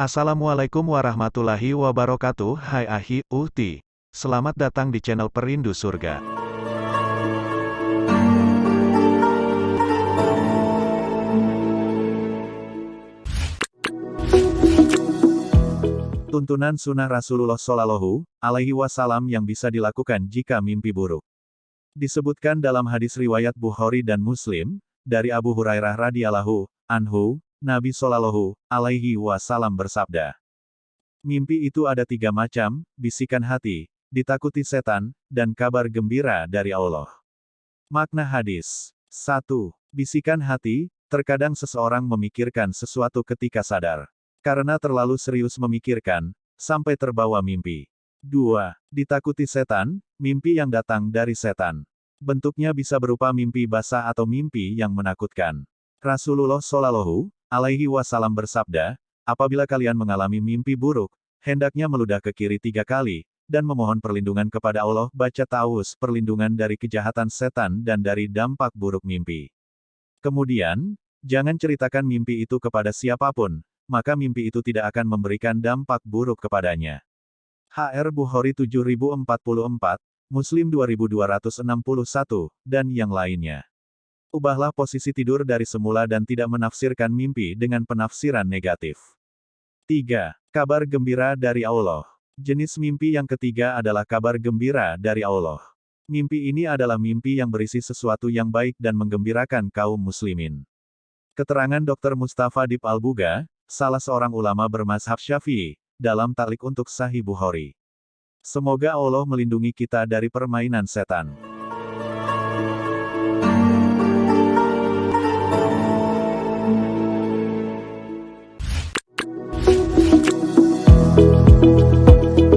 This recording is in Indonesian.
Assalamualaikum warahmatullahi wabarakatuh. Hai Ahi, Uhti. Selamat datang di channel Perindu Surga. Tuntunan sunnah Rasulullah Shallallahu Alaihi Wasallam yang bisa dilakukan jika mimpi buruk. Disebutkan dalam hadis riwayat Bukhari dan Muslim, dari Abu Hurairah radhiyallahu anhu, Nabi Shallallahu Alaihi Wasallam bersabda, Mimpi itu ada tiga macam, bisikan hati, ditakuti setan, dan kabar gembira dari Allah. Makna hadis 1. Bisikan hati, terkadang seseorang memikirkan sesuatu ketika sadar. Karena terlalu serius memikirkan, sampai terbawa mimpi. 2. Ditakuti setan, mimpi yang datang dari setan. Bentuknya bisa berupa mimpi basah atau mimpi yang menakutkan. Rasulullah Shallallahu Alaihi Wasallam bersabda, apabila kalian mengalami mimpi buruk, hendaknya meludah ke kiri tiga kali, dan memohon perlindungan kepada Allah baca taus perlindungan dari kejahatan setan dan dari dampak buruk mimpi. Kemudian, jangan ceritakan mimpi itu kepada siapa pun, maka mimpi itu tidak akan memberikan dampak buruk kepadanya. HR Bukhari 7044, Muslim 2261, dan yang lainnya. Ubahlah posisi tidur dari semula dan tidak menafsirkan mimpi dengan penafsiran negatif. 3. Kabar gembira dari Allah. Jenis mimpi yang ketiga adalah kabar gembira dari Allah. Mimpi ini adalah mimpi yang berisi sesuatu yang baik dan menggembirakan kaum muslimin. Keterangan Dr. Mustafa Dip Al-Buga, salah seorang ulama bermazhab Syafi'i, dalam talik untuk Sahih Bukhari. Semoga Allah melindungi kita dari permainan setan.